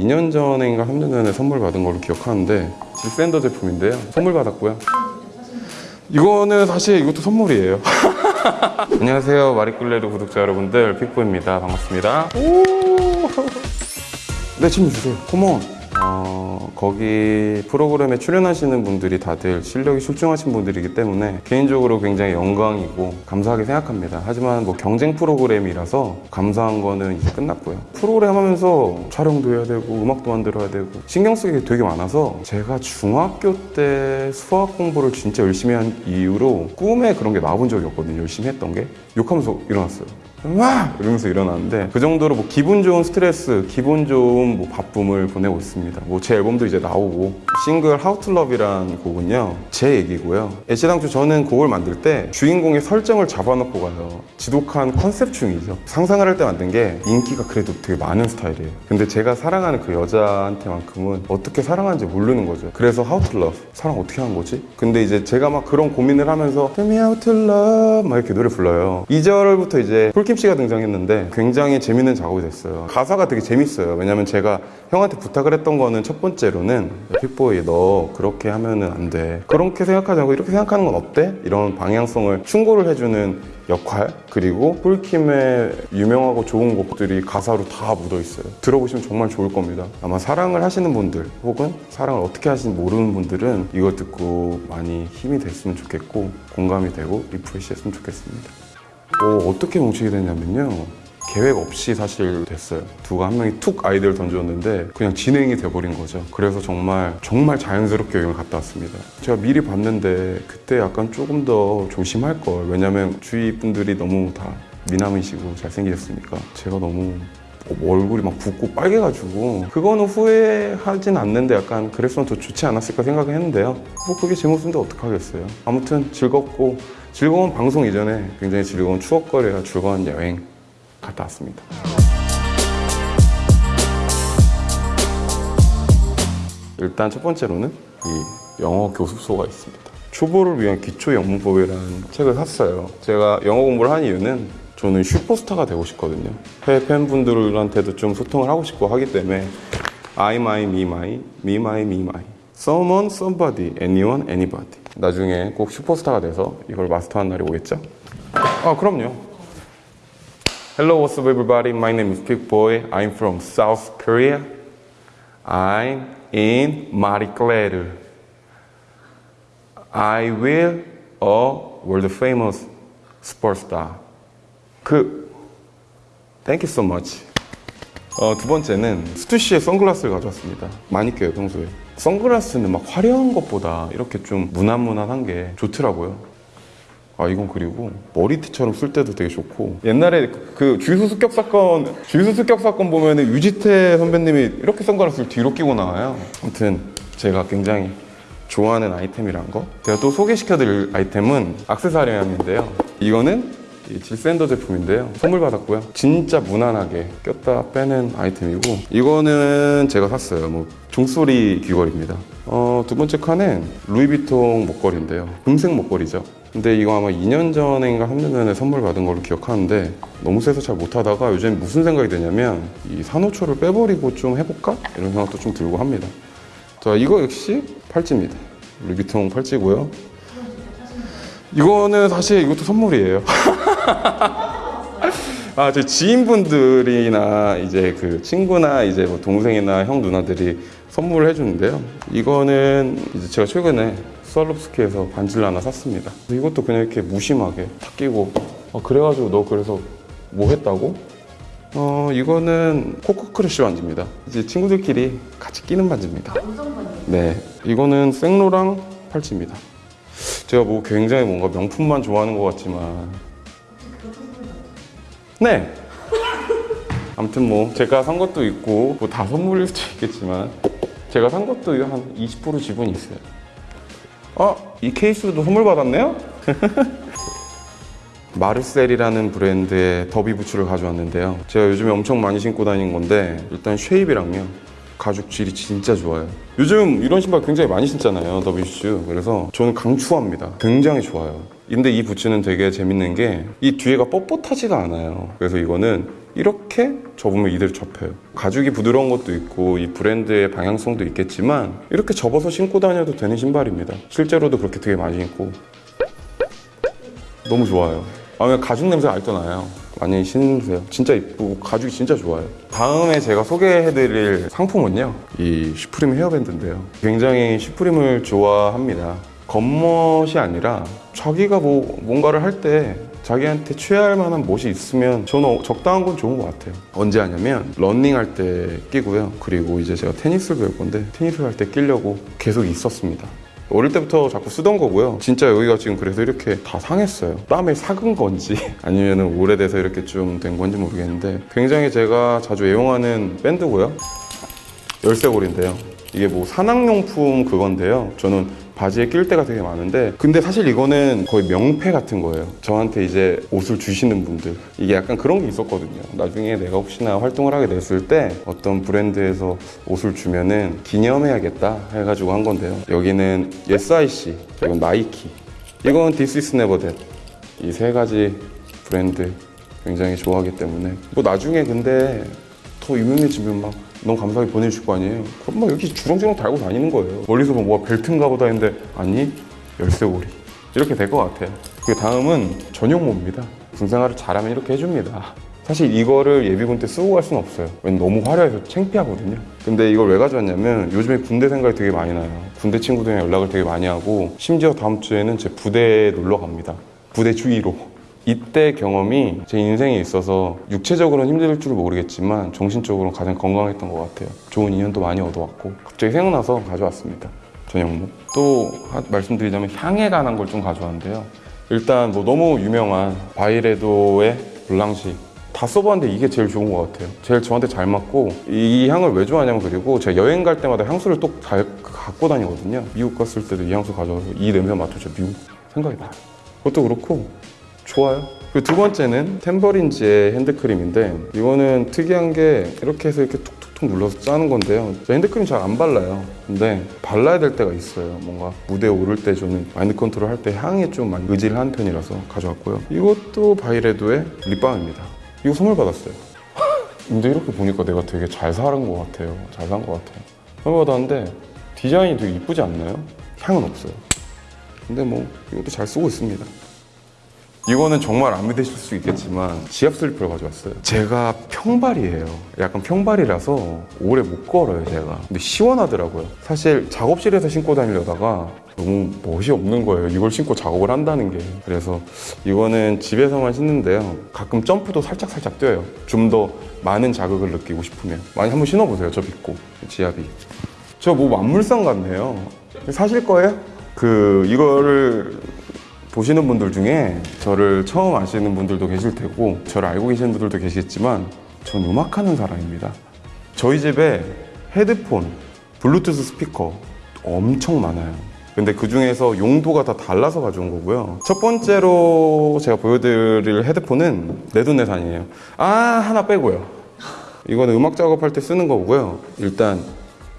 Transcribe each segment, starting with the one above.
2년 전인가 3년 전에 선물 받은 걸로 기억하는데 질샌더 제품인데요. 선물 받았고요. 이거는 사실 이것도 선물이에요. 안녕하세요. 마리끌레르 구독자 여러분들 픽보입니다. 반갑습니다. 오! 네, 질문 주세요. 컴온. 어, 거기 프로그램에 출연하시는 분들이 다들 실력이 출중하신 분들이기 때문에 개인적으로 굉장히 영광이고 감사하게 생각합니다. 하지만 뭐 경쟁 프로그램이라서 감사한 거는 이제 끝났고요. 프로그램 하면서 촬영도 해야 되고 음악도 만들어야 되고 신경 쓰기 게 되게 많아서 제가 중학교 때 수학 공부를 진짜 열심히 한 이후로 꿈에 그런 게 나와본 적이 없거든요. 열심히 했던 게 욕하면서 일어났어요. 와! 이러면서 일어나는데 그 정도로 뭐 기분 좋은 스트레스, 기분 좋은 뭐 바쁨을 보내고 있습니다. 뭐 제 앨범도 이제 나오고 싱글 How to Love이란 곡은요 제 얘기고요. 애시당초 저는 곡을 만들 때 주인공의 설정을 잡아놓고 가요. 지독한 컨셉충이죠. 상상을 할 때 만든 게 인기가 그래도 되게 많은 스타일이에요. 근데 제가 사랑하는 그 여자한테만큼은 어떻게 사랑하는지 모르는 거죠. 그래서 How to Love 사랑 어떻게 하는 거지? 근데 이제 제가 막 그런 고민을 하면서 Tell me how to love 막 이렇게 노래 불러요. 2절부터 이제 폴킴 씨가 등장했는데 굉장히 재밌는 작업이 됐어요. 가사가 되게 재밌어요. 왜냐면 제가 형한테 부탁을 했던 거는 첫 번째로는 픽보이 너 그렇게 하면은 안 돼. 그렇게 생각하지 않고 이렇게 생각하는 건 어때? 이런 방향성을 충고를 해주는 역할 그리고 폴킴의 유명하고 좋은 곡들이 가사로 다 묻어 있어요. 들어보시면 정말 좋을 겁니다. 아마 사랑을 하시는 분들 혹은 사랑을 어떻게 하시는지 모르는 분들은 이걸 듣고 많이 힘이 됐으면 좋겠고 공감이 되고 refresh 했으면 좋겠습니다. 어, 어떻게 뭉치게 됐냐면요. 계획 없이 사실 됐어요. 누가 한 명이 툭 아이디어를 던졌는데 그냥 진행이 돼버린 거죠. 그래서 정말 정말 자연스럽게 여행을 갔다 왔습니다. 제가 미리 봤는데 그때 약간 조금 더 조심할 걸. 왜냐면 주위 분들이 너무 다 미남이시고 잘생기셨으니까 제가 너무 얼굴이 막 붓고 빨개가지고 그거는 후회하진 않는데 약간 그랬으면 더 좋지 않았을까 생각을 했는데요. 뭐 그게 제 모습인데 어떡하겠어요. 아무튼 즐겁고 즐거운 방송 이전에 굉장히 즐거운 추억거리와 즐거운 여행 갔다 왔습니다. 일단 첫 번째로는 이 영어 교습소가 있습니다. 초보를 위한 기초 영문법이라는 책을 샀어요. 제가 영어 공부를 한 이유는 저는 슈퍼스타가 되고 싶거든요. 해외 팬분들한테도 좀 소통을 하고 싶고 하기 때문에 I, my, me, my, me, my, me, my Someone, somebody, anyone, anybody 나중에 꼭 슈퍼스타가 돼서 이걸 마스터한 날이 오겠죠? 아 그럼요. Hello, what's up, everybody? My name is Big Boy. I'm from South Korea. I'm in Marie Claire. I will a world famous sports star. 그, thank you so much. 어, 두 번째는 스투시의 선글라스를 가져왔습니다. 많이 껴요, 평소에. 선글라스는 막 화려한 것보다 이렇게 좀 무난무난한 게 좋더라고요. 아 이건 그리고 머리띠처럼 쓸 때도 되게 좋고 옛날에 그- 그 주유소 습격 사건 주유소 습격 사건 보면은 유지태 선배님이 이렇게 선글라스를 뒤로 끼고 나와요 아무튼 제가 굉장히 좋아하는 아이템이란 거 제가 또 소개시켜드릴 아이템은 악세사리함인데요 이거는 이 질샌더 제품인데요. 선물 받았고요. 진짜 무난하게 꼈다 빼는 아이템이고 이거는 제가 샀어요. 뭐 종소리 귀걸이입니다. 어, 두 번째 칸은 루이비통 목걸이인데요. 금색 목걸이죠. 근데 이거 아마 2년 전인가 3년 전에 선물 받은 걸로 기억하는데 너무 세서 잘 못하다가 요즘 무슨 생각이 드냐면 이 산호초를 빼버리고 좀 해볼까? 이런 생각도 좀 들고 합니다. 자 이거 역시 팔찌입니다. 루이비통 팔찌고요. 이거는 사실 이것도 선물이에요 아, 제 지인분들이나 이제 그 친구나 이제 뭐 동생이나 형 누나들이 선물을 해주는데요. 이거는 이제 제가 최근에 스와로브스키에서 반지를 하나 샀습니다. 이것도 그냥 이렇게 무심하게 탁 끼고 아, 그래가지고 너 그래서 뭐 했다고? 어, 이거는 코코 크러쉬 반지입니다. 이제 친구들끼리 같이 끼는 반지입니다. 네, 이거는 생로랑 팔찌입니다. 제가 뭐 굉장히 뭔가 명품만 좋아하는 것 같지만 네. 아무튼 뭐 제가 산 것도 있고 뭐 다 선물일 수도 있겠지만 제가 산 것도 한 20% 지분이 있어요. 아, 이 케이스도 선물 받았네요? 마르셀이라는 브랜드의 더비 부츠를 가져왔는데요. 제가 요즘에 엄청 많이 신고 다니는 건데 일단 쉐입이랑요. 가죽 질이 진짜 좋아요. 요즘 이런 신발 굉장히 많이 신잖아요. 더비 슈. 그래서 저는 강추합니다. 굉장히 좋아요. 근데 이 부츠는 되게 재밌는 게 이 뒤에가 뻣뻣하지가 않아요. 그래서 이거는 이렇게 접으면 이대로 접혀요. 가죽이 부드러운 것도 있고 이 브랜드의 방향성도 있겠지만 이렇게 접어서 신고 다녀도 되는 신발입니다. 실제로도 그렇게 되게 많이 신고 너무 좋아요. 아, 왜 가죽 냄새 알도 나요. 많이 신으세요. 진짜 이쁘고 가죽이 진짜 좋아요. 다음에 제가 소개해드릴 상품은요. 이 슈프림 헤어밴드인데요. 굉장히 슈프림을 좋아합니다. 겉멋이 아니라 자기가 뭐 뭔가를 할 때 자기한테 취할 만한 멋이 있으면 저는 적당한 건 좋은 것 같아요. 언제 하냐면 런닝할 때 끼고요. 그리고 이제 제가 테니스를 배울 건데 테니스를 할 때 끼려고 계속 있었습니다. 어릴 때부터 자꾸 쓰던 거고요. 진짜 여기가 지금 그래서 이렇게 다 상했어요. 땀에 삭은 건지 아니면 오래돼서 이렇게 좀 된 건지 모르겠는데 굉장히 제가 자주 애용하는 밴드고요. 열쇠고리인데요. 이게 뭐 산악용품 그건데요. 저는 바지에 낄 때가 되게 많은데 근데 사실 이거는 거의 명패 같은 거예요. 저한테 이제 옷을 주시는 분들 이게 약간 그런 게 있었거든요. 나중에 내가 혹시나 활동을 하게 됐을 때 어떤 브랜드에서 옷을 주면은 기념해야겠다 해가지고 한 건데요. 여기는 SIC, 이건 나이키, 이건 This is never that 이세 가지 브랜드 굉장히 좋아하기 때문에 뭐 나중에 근데 더 유명해지면 막 너무 감사하게 보내주실 거 아니에요? 그럼 막 이렇게 주렁주렁 달고 다니는 거예요. 멀리서 뭐가 벨트인가 보다 했는데 아니 열쇠고리 이렇게 될 것 같아요. 그 다음은 전용모입니다. 군생활을 잘하면 이렇게 해줍니다. 사실 이거를 예비군 때 쓰고 갈 수는 없어요. 왜냐면 너무 화려해서 창피하거든요. 근데 이걸 왜 가져왔냐면 요즘에 군대 생각이 되게 많이 나요. 군대 친구들이랑 연락을 되게 많이 하고 심지어 다음 주에는 제 부대에 놀러 갑니다. 부대 주위로. 이때 경험이 제 인생에 있어서 육체적으로는 힘들 줄 모르겠지만 정신적으로는 가장 건강했던 것 같아요. 좋은 인연도 많이 얻어왔고 갑자기 생각나서 가져왔습니다. 전용무. 또 하- 말씀드리자면 향에 관한 걸 좀 가져왔는데요. 일단 뭐 너무 유명한 바이레도의 블랑시 다 써봤는데 이게 제일 좋은 것 같아요. 제일 저한테 잘 맞고 이 향을 왜 좋아하냐면 그리고 제가 여행 갈 때마다 향수를 또 잘 갖고 다니거든요. 미국 갔을 때도 이 향수 가져와서 이 냄새 맡으죠. 미국 생각이 나요. 그것도 그렇고 좋아요. 그리고 두 번째는 탬버린즈의 핸드크림인데 이거는 특이한 게 이렇게 해서 이렇게 툭툭툭 눌러서 짜는 건데요. 저 핸드크림 잘 안 발라요. 근데 발라야 될 때가 있어요. 뭔가 무대에 오를 때 저는 mind control 할 때 향에 좀 많이 의지를 하는 편이라서 가져왔고요. 이것도 바이레도의 립밤입니다. 이거 선물 받았어요. 근데 이렇게 보니까 내가 되게 잘 사는 것 같아요. 잘 산 것 같아요. 선물 받았는데 디자인이 되게 이쁘지 않나요? 향은 없어요. 근데 뭐 이것도 잘 쓰고 있습니다. 이거는 정말 안 믿으실 수 있겠지만 지압 슬리퍼를 가져왔어요. 제가 평발이에요. 약간 평발이라서 오래 못 걸어요, 제가. 근데 시원하더라고요. 사실 작업실에서 신고 다니려다가 너무 멋이 없는 거예요. 이걸 신고 작업을 한다는 게. 그래서 이거는 집에서만 신는데요. 가끔 점프도 살짝살짝 뛰어요. 좀 더 많은 자극을 느끼고 싶으면. 많이 한번 신어보세요, 저 믿고. 지압이. 저 뭐 만물상 같네요. 사실 거예요? 그 이거를 보시는 분들 중에 저를 처음 아시는 분들도 계실 테고 저를 알고 계시는 분들도 계시겠지만 전 음악하는 사람입니다. 저희 집에 헤드폰, 블루투스 스피커 엄청 많아요. 근데 그 중에서 용도가 다 달라서 가져온 거고요. 첫 번째로 제가 보여드릴 헤드폰은 내돈내산이에요. 아 하나 빼고요. 이거는 음악 작업할 때 쓰는 거고요. 일단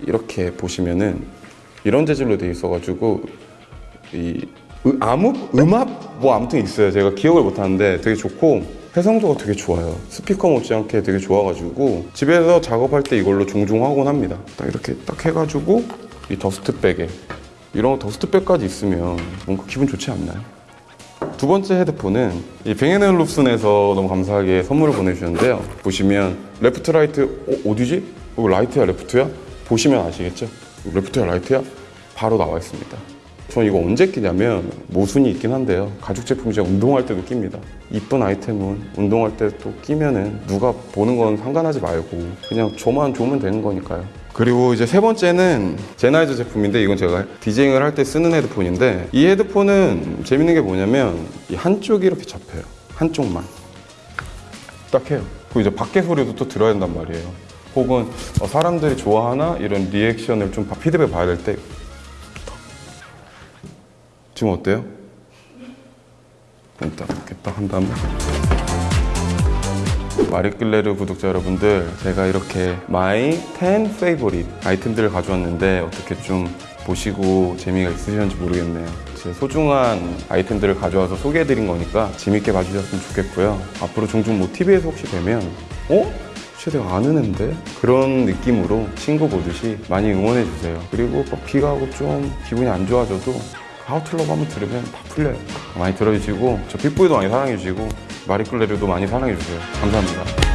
이렇게 보시면은 이런 재질로 돼 있어가지고 이 으- 암흑 음압 뭐 아무튼 있어요. 제가 기억을 못 하는데 되게 좋고 해상도가 되게 좋아요. 스피커 못지않게 되게 좋아가지고 집에서 작업할 때 이걸로 종종 하곤 합니다. 딱 이렇게 딱 해가지고 이 더스트백에 이런 더스트백까지 있으면 뭔가 기분 좋지 않나요? 두 번째 헤드폰은 이 뱅앤올룹슨에서 너무 감사하게 선물을 보내주셨는데요. 보시면 left right 어, 어디지? 이거 right야 left야? 보시면 아시겠죠? left야 right야? 바로 나와 있습니다. 전 이거 언제 끼냐면 모순이 있긴 한데요. 가죽 제품이지만 운동할 때도 낍니다. 이쁜 아이템은 운동할 때 또 끼면은 누가 보는 건 상관하지 말고 그냥 저만 좋으면 되는 거니까요. 그리고 이제 세 번째는 젠하이저 제품인데 이건 제가 디제잉을 할 때 쓰는 헤드폰인데 이 헤드폰은 재밌는 게 뭐냐면 이 한쪽이 이렇게 잡혀요. 한쪽만. 딱 해요. 그리고 이제 밖에 소리도 또 들어야 된단 말이에요. 혹은 어, 사람들이 좋아하나 이런 리액션을 좀 봐- 피드백 봐야 될 때 지금 어때요? 일단 이렇게 딱 한 다음에 마리끌레르 구독자 여러분들 제가 이렇게 my 10 favorite 아이템들을 가져왔는데 어떻게 좀 보시고 재미가 있으셨는지 모르겠네요. 제 소중한 아이템들을 가져와서 소개해드린 거니까 재밌게 봐주셨으면 좋겠고요. 앞으로 종종 뭐 TV에서 혹시 뵈면 어? 내가 아는 앤데? 그런 느낌으로 친구 보듯이 많이 응원해주세요. 그리고 막 비가 오고 좀 기분이 안 좋아져도 하우틀러브 한번 들으면 다 풀려요. 많이 들어주시고 저 픽보이도 많이 사랑해주시고 마리클레르도 많이 사랑해주세요. 감사합니다.